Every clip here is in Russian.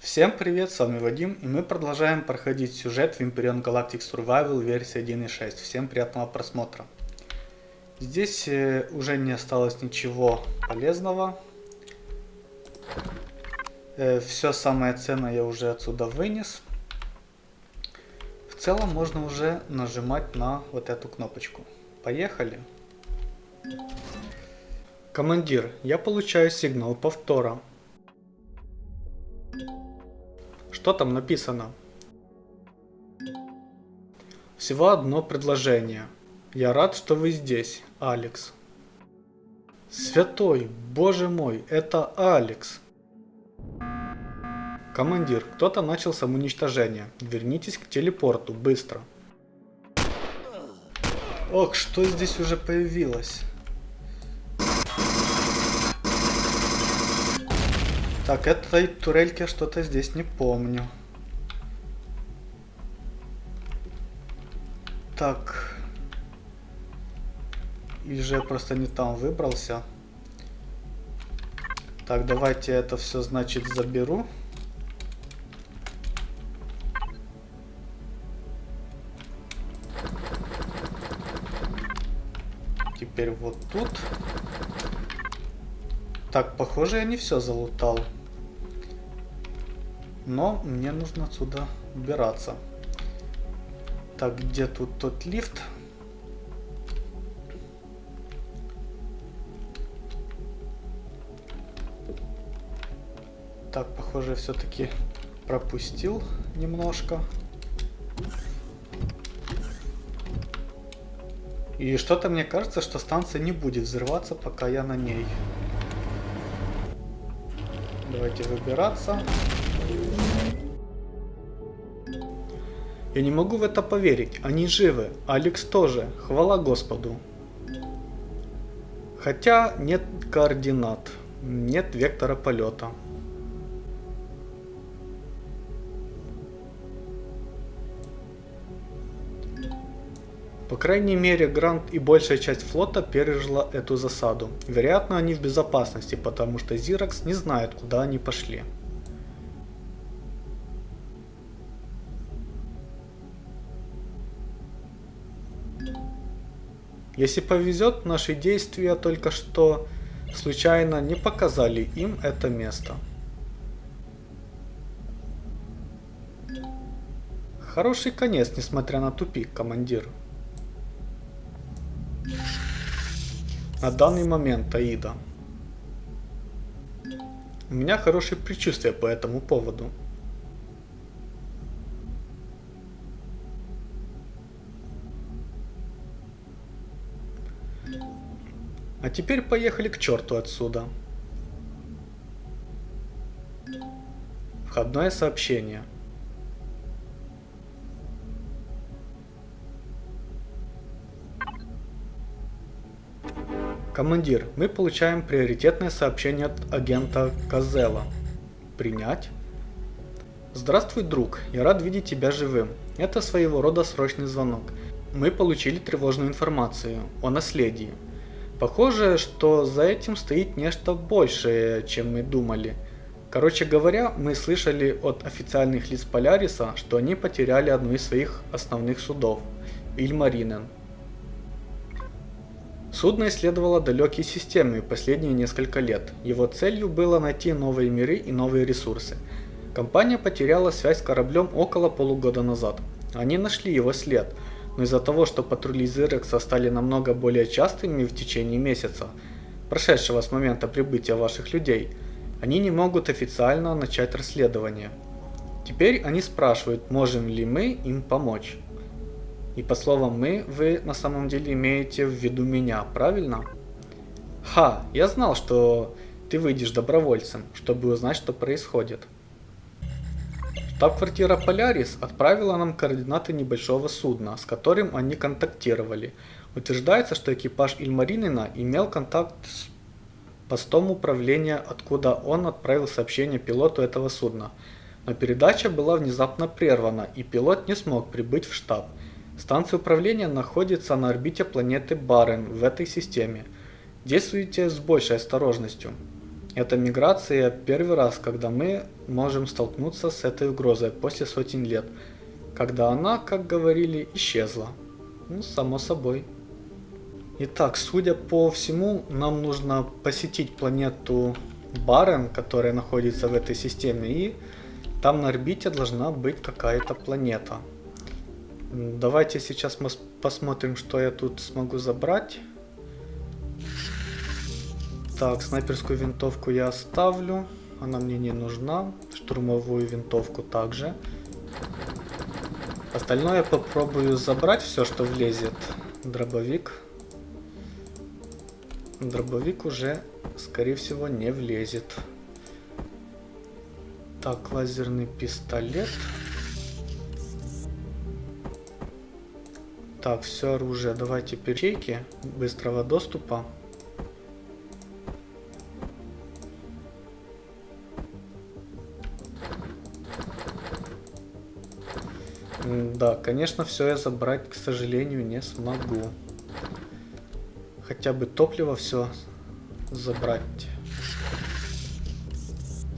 Всем привет, с вами Вадим, и мы продолжаем проходить сюжет в Imperion Galactic Survival версия 1.6. Всем приятного просмотра. Здесь э, уже не осталось ничего полезного. Э, Все самое ценное я уже отсюда вынес. В целом можно уже нажимать на вот эту кнопочку. Поехали. Командир, я получаю сигнал повтора. Что там написано? Всего одно предложение. Я рад, что вы здесь, Алекс. Святой, боже мой, это Алекс. Командир, кто-то начал самоуничтожение. Вернитесь к телепорту, быстро. Ох, что здесь уже появилось? Так, этой турельки что-то здесь не помню. Так. Или же я просто не там выбрался. Так, давайте это все, значит, заберу. Теперь вот тут. Так, похоже, я не все залутал. Но мне нужно отсюда убираться. Так, где тут тот лифт? Так, похоже, все-таки пропустил немножко. И что-то мне кажется, что станция не будет взрываться, пока я на ней. Давайте выбираться. Я не могу в это поверить. Они живы. Алекс тоже. Хвала Господу. Хотя нет координат. Нет вектора полета. По крайней мере, Грант и большая часть флота пережила эту засаду. Вероятно, они в безопасности, потому что Зиракс не знает, куда они пошли. Если повезет, наши действия только что случайно не показали им это место. Хороший конец, несмотря на тупик, командир. На данный момент, Аида. У меня хорошее предчувствие по этому поводу. А теперь поехали к черту отсюда. Входное сообщение. Командир, мы получаем приоритетное сообщение от агента Козела. Принять? Здравствуй, друг. Я рад видеть тебя живым. Это своего рода срочный звонок. Мы получили тревожную информацию о наследии. Похоже, что за этим стоит нечто большее, чем мы думали. Короче говоря, мы слышали от официальных лиц Поляриса, что они потеряли одну из своих основных судов – Ильмаринен. Судно исследовало далекие системы последние несколько лет. Его целью было найти новые миры и новые ресурсы. Компания потеряла связь с кораблем около полугода назад. Они нашли его след, но из-за того, что патрули Зирекса стали намного более частыми в течение месяца, прошедшего с момента прибытия ваших людей, они не могут официально начать расследование. Теперь они спрашивают, можем ли мы им помочь. И по словам «мы» вы на самом деле имеете в виду меня, правильно? Ха, я знал, что ты выйдешь добровольцем, чтобы узнать, что происходит. Штаб-квартира Полярис отправила нам координаты небольшого судна, с которым они контактировали. Утверждается, что экипаж Ильмаринина имел контакт с постом управления, откуда он отправил сообщение пилоту этого судна. Но передача была внезапно прервана, и пилот не смог прибыть в штаб. Станция управления находится на орбите планеты Барен в этой системе. Действуйте с большей осторожностью. Это миграция первый раз, когда мы можем столкнуться с этой угрозой после сотен лет, когда она, как говорили, исчезла. Ну, само собой. Итак, судя по всему, нам нужно посетить планету Барен, которая находится в этой системе, и там на орбите должна быть какая-то планета. Давайте сейчас мы посмотрим, что я тут смогу забрать. Так, снайперскую винтовку я оставлю. Она мне не нужна. Штурмовую винтовку также. Остальное я попробую забрать все, что влезет. Дробовик. Дробовик уже, скорее всего, не влезет. Так, лазерный пистолет. Так, все оружие. Давайте перечейки быстрого доступа. Да, конечно, все я забрать, к сожалению, не смогу. Хотя бы топливо все забрать.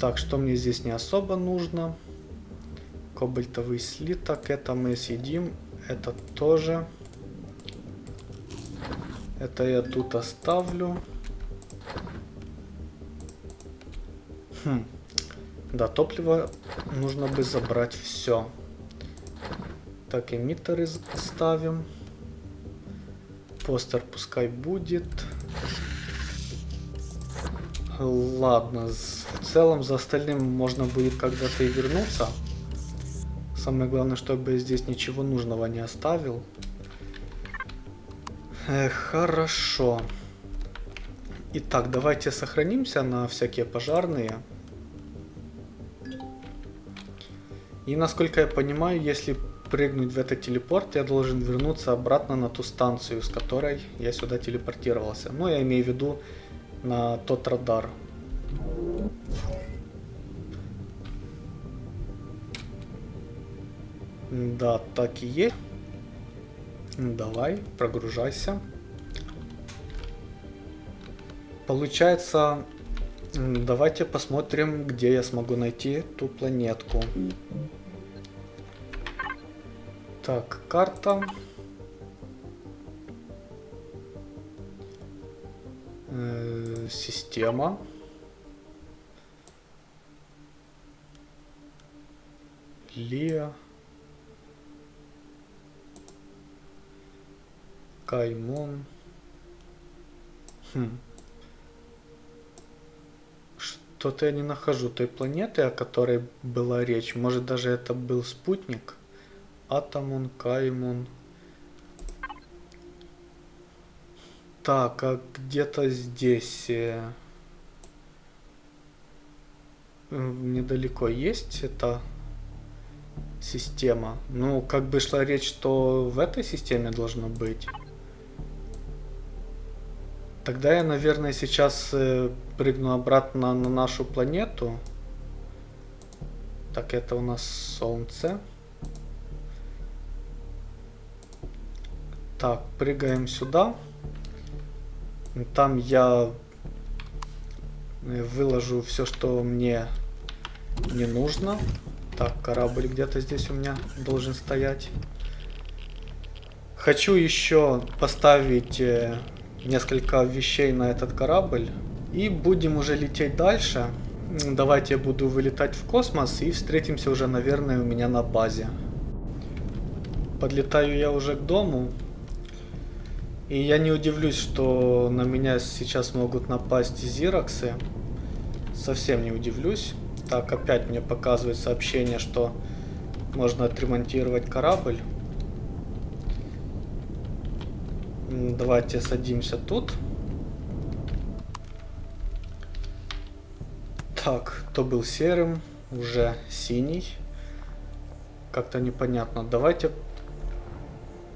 Так, что мне здесь не особо нужно. Кобальтовый слиток, это мы съедим. Это тоже. Это я тут оставлю. Хм. Да, топливо нужно бы забрать все. Так, эмиттеры ставим. Постер пускай будет. Ладно, в целом за остальным можно будет когда-то и вернуться. Самое главное, чтобы я здесь ничего нужного не оставил. Э, хорошо. Итак, давайте сохранимся на всякие пожарные. И насколько я понимаю, если прыгнуть в этот телепорт, я должен вернуться обратно на ту станцию, с которой я сюда телепортировался. Ну, я имею в виду на тот радар. Да, так и есть. Давай, прогружайся. Получается, давайте посмотрим, где я смогу найти ту планетку. Так, карта. Э, система. Лия. Каймон. Хм. Что-то я не нахожу той планеты, о которой была речь. Может даже это был спутник? Атомон, Каймон. Так, а где-то здесь э, недалеко есть эта система. Ну, как бы шла речь, что в этой системе должно быть. Тогда я, наверное, сейчас э, прыгну обратно на нашу планету. Так, это у нас Солнце. Так, прыгаем сюда. Там я э, выложу все, что мне не нужно. Так, корабль где-то здесь у меня должен стоять. Хочу еще поставить э, несколько вещей на этот корабль. И будем уже лететь дальше. Давайте я буду вылетать в космос и встретимся уже, наверное, у меня на базе. Подлетаю я уже к дому. И я не удивлюсь, что на меня сейчас могут напасть зироксы. Совсем не удивлюсь. Так, опять мне показывает сообщение, что можно отремонтировать корабль. Давайте садимся тут. Так, кто был серым, уже синий. Как-то непонятно. Давайте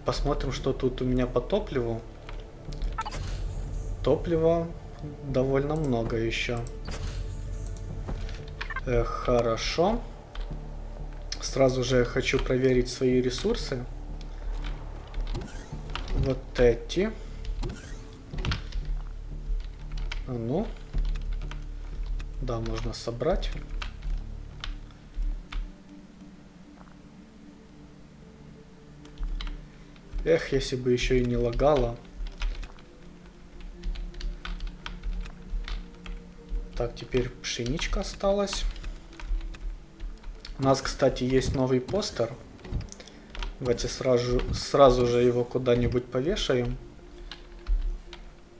посмотрим, что тут у меня по топливу. Топлива довольно много еще. Э, хорошо. Сразу же хочу проверить свои ресурсы. Вот эти. А ну. Да, можно собрать. Эх, если бы еще и не лагало. Так, теперь пшеничка осталась. У нас, кстати, есть новый постер. Давайте сразу, сразу же его куда-нибудь повешаем.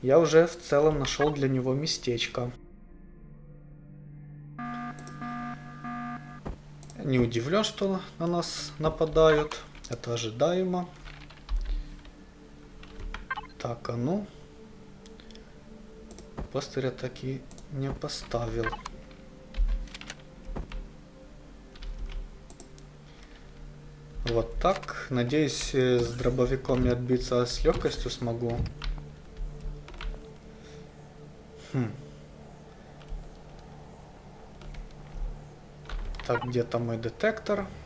Я уже в целом нашел для него местечко. Не удивлен, что на нас нападают. Это ожидаемо. Так, а ну. Постер я таки не поставил. Вот так. Надеюсь, э, с дробовиком не отбиться с легкостью смогу. Хм. Так, где то мой детектор? Хм,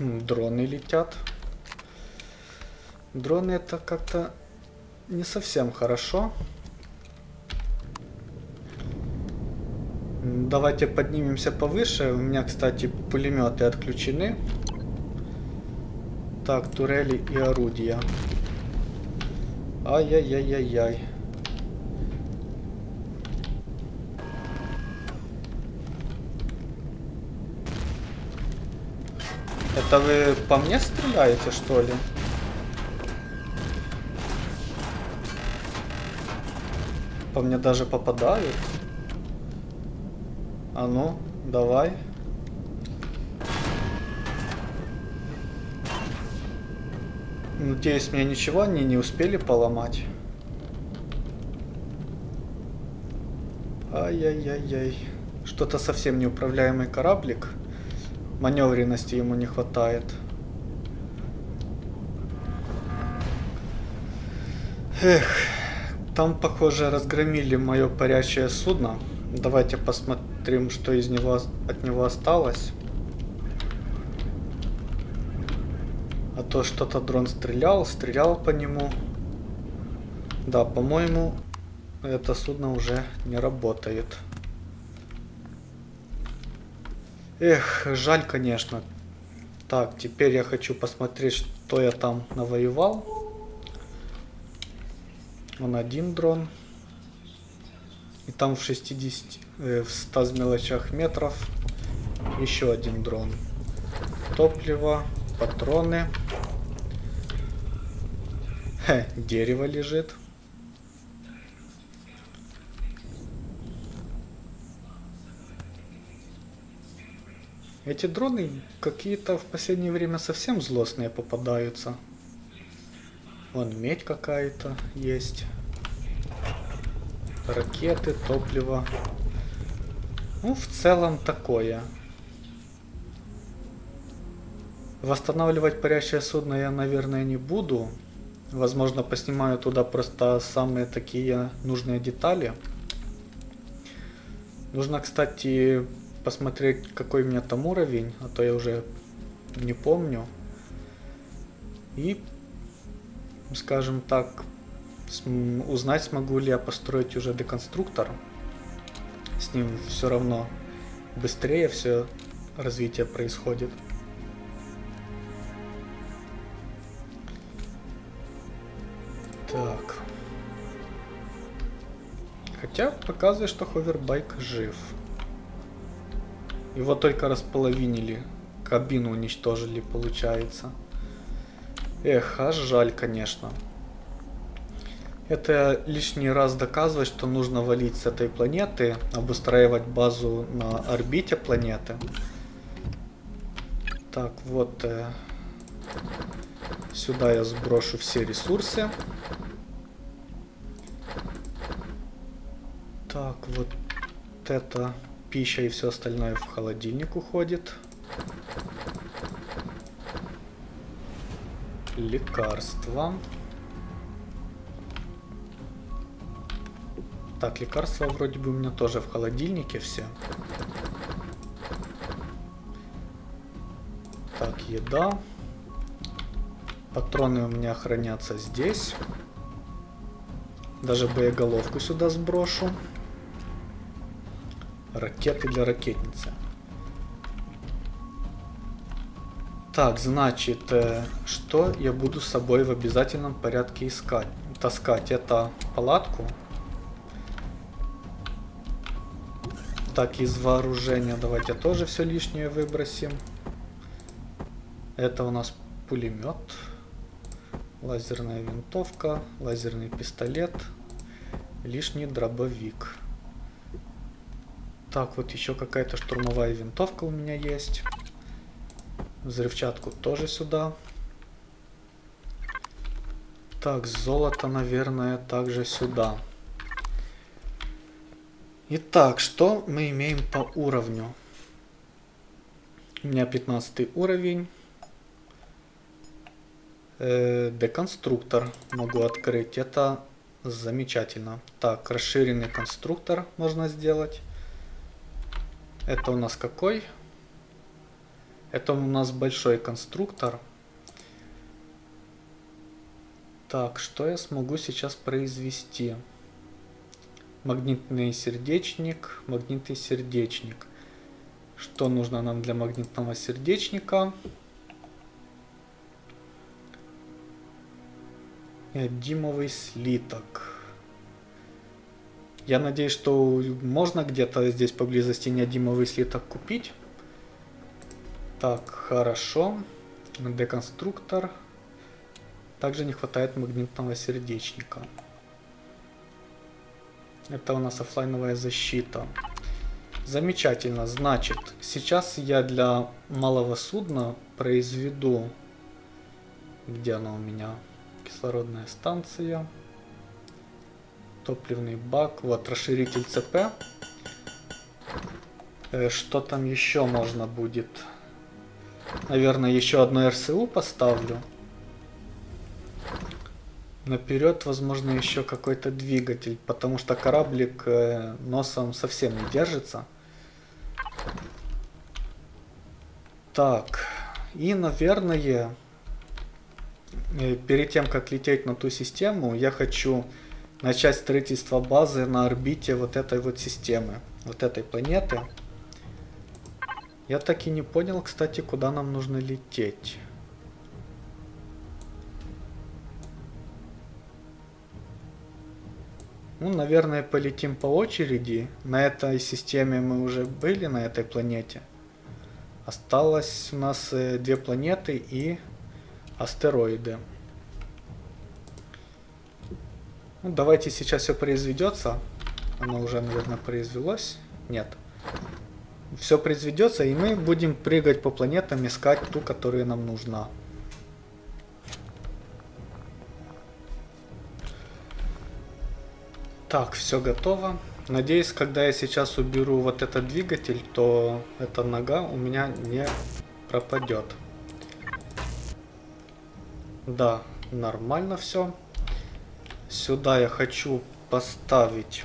дроны летят. Дроны это как-то не совсем хорошо. Давайте поднимемся повыше. У меня, кстати, пулеметы отключены. Так, турели и орудия. Ай-яй-яй-яй-яй. Это вы по мне стреляете, что ли? По мне даже попадают. А ну, давай. Надеюсь, мне ничего они не успели поломать. Ай-яй-яй-яй. Что-то совсем неуправляемый кораблик. Маневренности ему не хватает. Эх, там, похоже, разгромили мое парящее судно. Давайте посмотрим, что из него от него осталось. А то что-то дрон стрелял, стрелял по нему. Да, по-моему, это судно уже не работает. Эх, жаль, конечно. Так, теперь я хочу посмотреть, что я там навоевал. Вон один дрон. И там в 60, э, в 100 мелочах метров еще один дрон. Топливо, патроны. Хе, дерево лежит. Эти дроны какие-то в последнее время совсем злостные попадаются. Вон медь какая-то есть. Ракеты, топливо. Ну, в целом такое. Восстанавливать парящее судно я, наверное, не буду. Возможно, поснимаю туда просто самые такие нужные детали. Нужно, кстати, посмотреть, какой у меня там уровень, а то я уже не помню. И, скажем так, узнать, смогу ли я построить уже деконструктор. С ним все равно быстрее все развитие происходит. Так. Хотя показывает, что ховербайк жив. Его только располовинили. Кабину уничтожили, получается. Эх, аж жаль, конечно. Это лишний раз доказывает, что нужно валить с этой планеты, обустраивать базу на орбите планеты. Так, вот э, сюда я сброшу все ресурсы. Так, вот это пища и все остальное в холодильник уходит. Лекарства. Так, лекарства вроде бы у меня тоже в холодильнике все. Так, еда. Патроны у меня хранятся здесь. Даже боеголовку сюда сброшу. Ракеты для ракетницы. Так, значит, э, что я буду с собой в обязательном порядке искать? Таскать это палатку. Так, из вооружения давайте тоже все лишнее выбросим. Это у нас пулемет, лазерная винтовка, лазерный пистолет, лишний дробовик. Так, вот еще какая-то штурмовая винтовка у меня есть. Взрывчатку тоже сюда. Так, золото, наверное, также сюда. Итак, что мы имеем по уровню? У меня 15 уровень. Э, деконструктор могу открыть. Это замечательно. Так, расширенный конструктор можно сделать. Это у нас какой? Это у нас большой конструктор. Так, что я смогу сейчас произвести? Магнитный сердечник, магнитный сердечник. Что нужно нам для магнитного сердечника? Димовый слиток. Я надеюсь, что можно где-то здесь поблизости неодимовый слиток купить. Так, хорошо. Деконструктор. Также не хватает магнитного сердечника. Это у нас офлайновая защита. Замечательно. Значит, сейчас я для малого судна произведу... Где она у меня? Кислородная станция. Топливный бак. Вот, расширитель ЦП. Э, что там еще можно будет? Наверное, еще одно РСУ поставлю. Наперед, возможно, еще какой-то двигатель, потому что кораблик э, носом совсем не держится. Так, и, наверное, э, перед тем, как лететь на ту систему, я хочу начать строительство базы на орбите вот этой вот системы, вот этой планеты. Я так и не понял, кстати, куда нам нужно лететь. Ну, наверное, полетим по очереди. На этой системе мы уже были, на этой планете. Осталось у нас э, две планеты и астероиды. Ну, давайте сейчас все произведется. Оно уже, наверное, произвелось. Нет все произведется, и мы будем прыгать по планетам, искать ту, которая нам нужна. Так, все готово. Надеюсь, когда я сейчас уберу вот этот двигатель, то эта нога у меня не пропадет. Да, нормально все. Сюда я хочу поставить...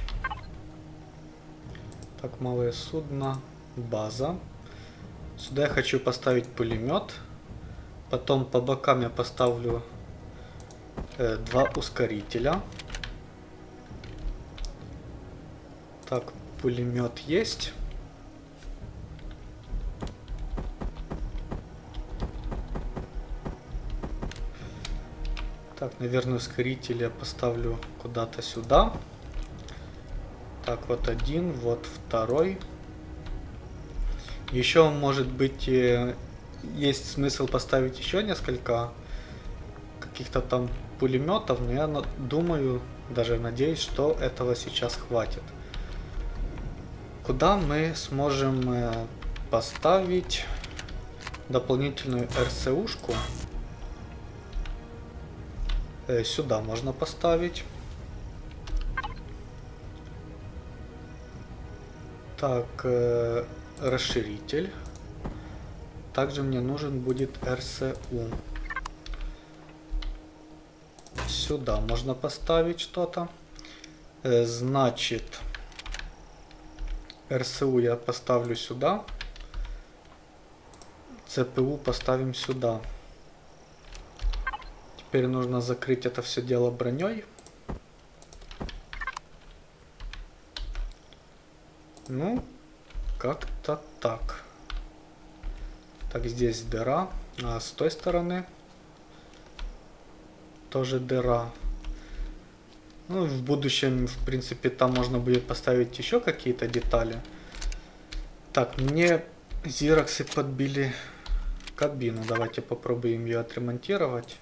Так, малое судно база. Сюда я хочу поставить пулемет. Потом по бокам я поставлю э, два ускорителя. Так, пулемет есть. Так, наверное, ускоритель я поставлю куда-то сюда. Так, вот один, вот второй. Еще, может быть, э, есть смысл поставить еще несколько каких-то там пулеметов, но я думаю, даже надеюсь, что этого сейчас хватит. Куда мы сможем э, поставить дополнительную РСУшку? Э, сюда можно поставить. Так, расширитель. Также мне нужен будет RCU. Сюда можно поставить что-то. Э, значит, RCU я поставлю сюда. CPU поставим сюда. Теперь нужно закрыть это все дело броней. Ну, как-то так. Так, здесь дыра. А с той стороны тоже дыра. Ну, в будущем, в принципе, там можно будет поставить еще какие-то детали. Так, мне зироксы подбили кабину. Давайте попробуем ее отремонтировать.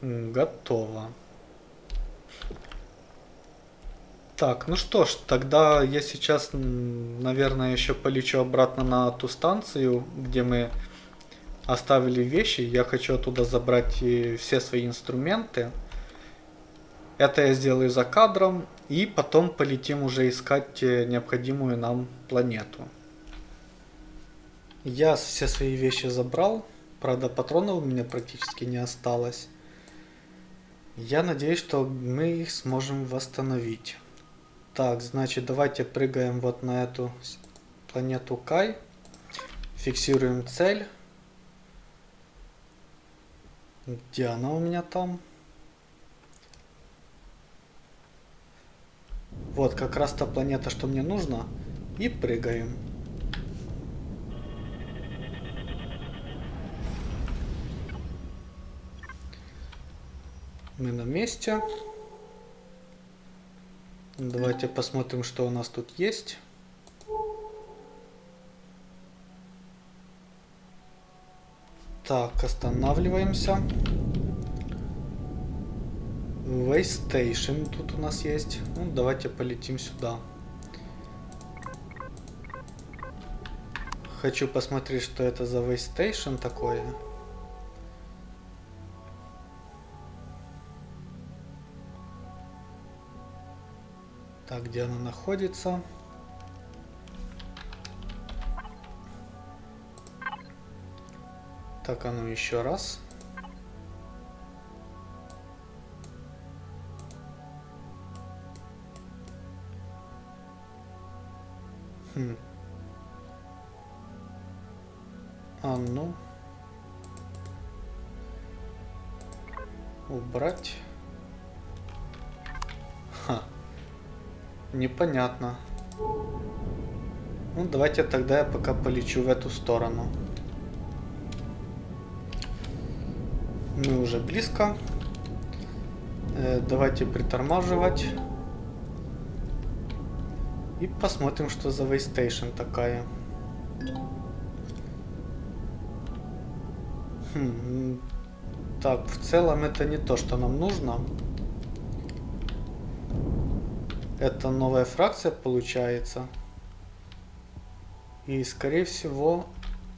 Готово. Так, ну что ж, тогда я сейчас, наверное, еще полечу обратно на ту станцию, где мы оставили вещи. Я хочу оттуда забрать все свои инструменты. Это я сделаю за кадром. И потом полетим уже искать э, необходимую нам планету. Я все свои вещи забрал. Правда, патронов у меня практически не осталось. Я надеюсь, что мы их сможем восстановить. Так, значит, давайте прыгаем вот на эту планету Кай. Фиксируем цель. Где она у меня там? Вот, как раз та планета, что мне нужно. И прыгаем. Мы на месте. Давайте посмотрим, что у нас тут есть. Так, останавливаемся. Waystation тут у нас есть. Ну, давайте полетим сюда. Хочу посмотреть, что это за Waystation такое. Где она находится? Так, а ну еще раз. Хм. А ну. Убрать. Непонятно. Ну, давайте тогда я пока полечу в эту сторону. Мы уже близко. Э, давайте притормаживать. И посмотрим, что за Waystation такая. Хм. Так, в целом это не то, что нам нужно. Это новая фракция получается. И скорее всего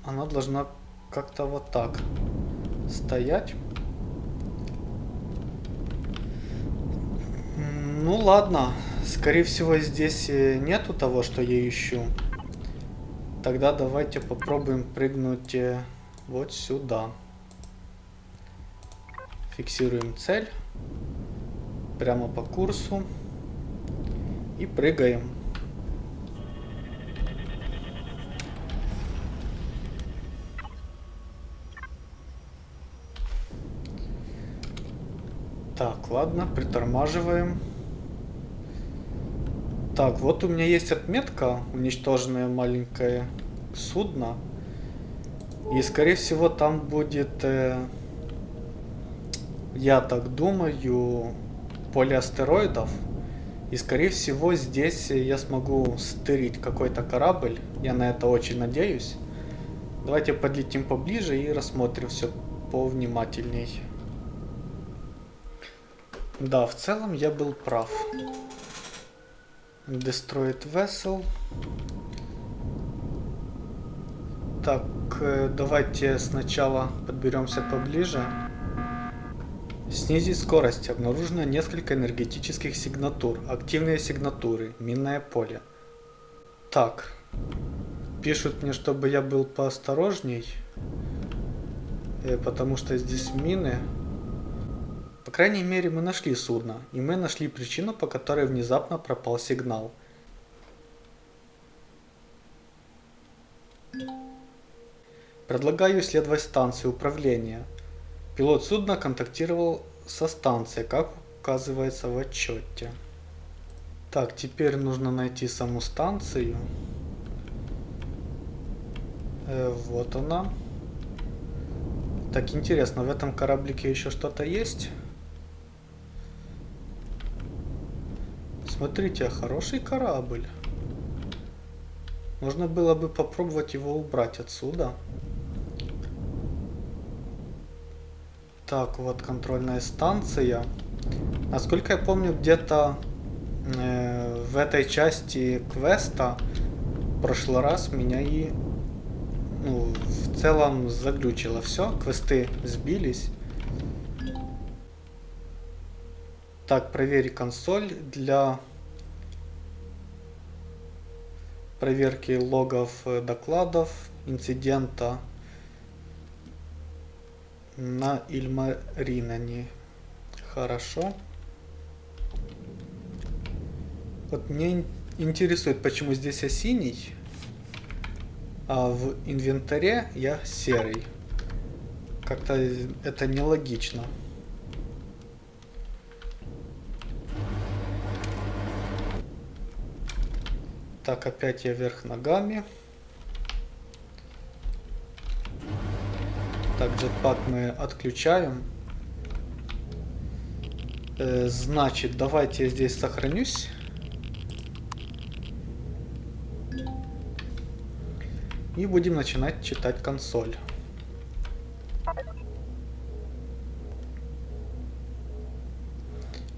она должна как-то вот так стоять. Ну ладно, скорее всего здесь э, нету того, что я ищу. Тогда давайте попробуем прыгнуть э, вот сюда. Фиксируем цель. Прямо по курсу. И прыгаем. Так, ладно, притормаживаем. Так, вот у меня есть отметка, уничтоженное маленькое судно. И скорее всего там будет, э, я так думаю, поле астероидов. И скорее всего здесь я смогу стырить какой-то корабль. Я на это очень надеюсь. Давайте подлетим поближе и рассмотрим все повнимательней. Да, в целом я был прав. Destroyed Vessel. Так, э, давайте сначала подберемся поближе. Снизить скорость. Обнаружено несколько энергетических сигнатур. Активные сигнатуры. Минное поле. Так. Пишут мне, чтобы я был поосторожней. Э, потому что здесь мины. По крайней мере мы нашли судно. И мы нашли причину, по которой внезапно пропал сигнал. Предлагаю исследовать станцию управления. Пилот судна контактировал со станцией, как указывается в отчете. Так, теперь нужно найти саму станцию. Э, вот она. Так, интересно, в этом кораблике еще что-то есть? Смотрите, хороший корабль. Можно было бы попробовать его убрать отсюда. Так, вот контрольная станция. Насколько я помню, где-то э, в этой части квеста в прошлый раз меня и ну, в целом заглючило все. Квесты сбились. Так, проверь консоль для проверки логов э, докладов инцидента на Ильмаринане. Хорошо. Вот мне интересует, почему здесь я синий, а в инвентаре я серый. Как-то это нелогично. Так, опять я вверх ногами. Так, джетпак мы отключаем. Э, значит, давайте я здесь сохранюсь. И будем начинать читать консоль.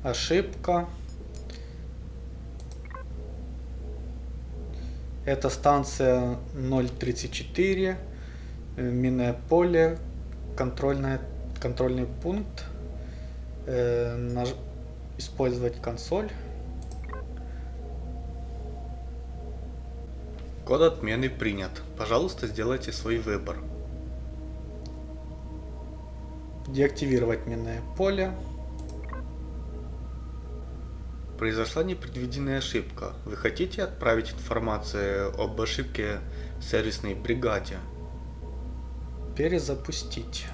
Ошибка. Это станция 034, э, минное поле, контрольная, контрольный пункт, э, наж, использовать консоль. Код отмены принят. Пожалуйста, сделайте свой выбор. Деактивировать минное поле. Произошла непредвиденная ошибка. Вы хотите отправить информацию об ошибке сервисной бригаде? Перезапустить.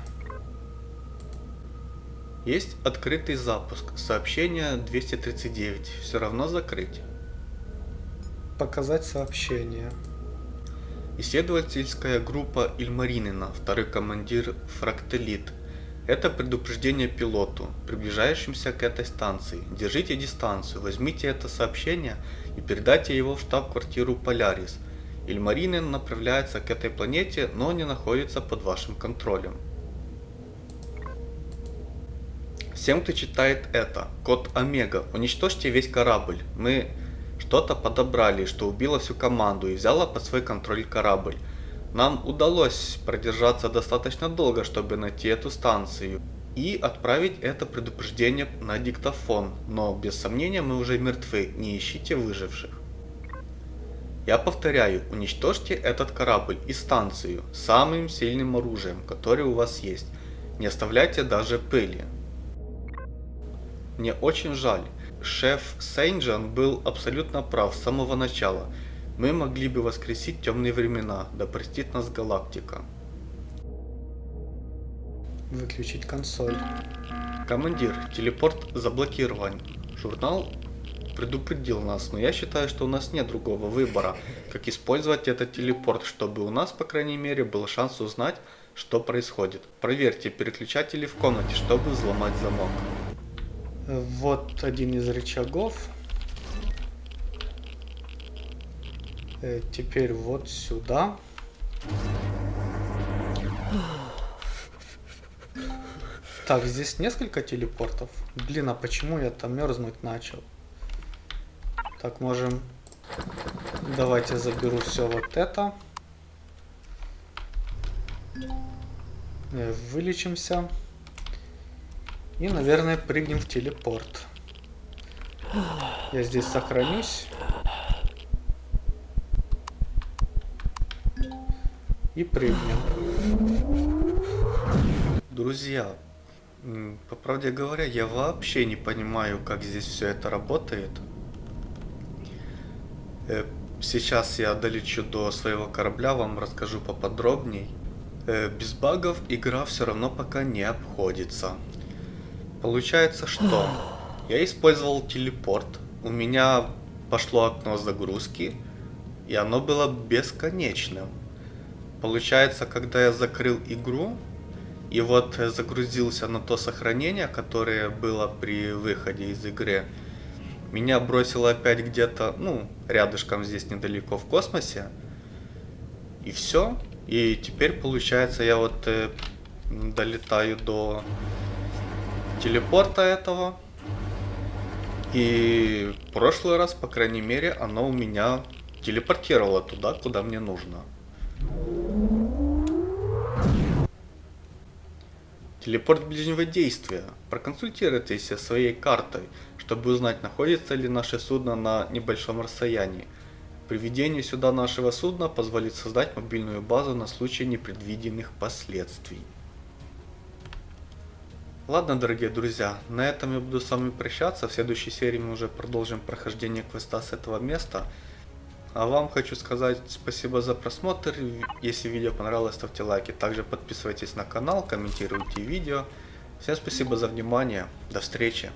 Есть открытый запуск. Сообщение 239. Все равно закрыть. Показать сообщение. Исследовательская группа Ильмаринина, второй командир Фрактелит. Это предупреждение пилоту, приближающимся к этой станции. Держите дистанцию, возьмите это сообщение и передайте его в штаб-квартиру Полярис – Ильмаринен направляется к этой планете, но не находится под вашим контролем. Всем, кто читает это, код Омега, уничтожьте весь корабль. Мы что-то подобрали, что убило всю команду и взяло под свой контроль корабль. Нам удалось продержаться достаточно долго, чтобы найти эту станцию и отправить это предупреждение на диктофон, но без сомнения мы уже мертвы, не ищите выживших. Я повторяю, уничтожьте этот корабль и станцию самым сильным оружием, которое у вас есть. Не оставляйте даже пыли. Мне очень жаль. Шеф Сейнджан был абсолютно прав с самого начала. Мы могли бы воскресить темные времена, да простит нас галактика. Выключить консоль. Командир, телепорт заблокирован. Журнал предупредил нас, но я считаю, что у нас нет другого выбора, как использовать этот телепорт, чтобы у нас, по крайней мере, был шанс узнать, что происходит. Проверьте переключатели в комнате, чтобы взломать замок. Вот один из рычагов. Э, теперь вот сюда. Так, здесь несколько телепортов. Блин, а почему я там мерзнуть начал? Так, можем... Давайте заберу все вот это. Э, вылечимся. И, наверное, прыгнем в телепорт. Я здесь сохранюсь. И прыгнем. Друзья, по правде говоря, я вообще не понимаю, как здесь все это работает. Э, Сейчас я долечу до своего корабля, вам расскажу поподробней. Э, без багов игра все равно пока не обходится. Получается что? Я использовал телепорт, у меня пошло окно загрузки, и оно было бесконечным. Получается, когда я закрыл игру, и вот загрузился на то сохранение, которое было при выходе из игры, меня бросило опять где-то, ну, рядышком здесь недалеко в космосе. И все. И теперь, получается, я вот э, долетаю до телепорта этого. И прошлый раз, по крайней мере, оно у меня телепортировало туда, куда мне нужно. Телепорт ближнего действия. Проконсультируйтесь со своей картой, чтобы узнать, находится ли наше судно на небольшом расстоянии. Приведение сюда нашего судна позволит создать мобильную базу на случай непредвиденных последствий. Ладно, дорогие друзья, на этом я буду с вами прощаться. В следующей серии мы уже продолжим прохождение квеста с этого места. А вам хочу сказать спасибо за просмотр. Если видео понравилось, ставьте лайки. Также подписывайтесь на канал, комментируйте видео. Всем спасибо за внимание. До встречи.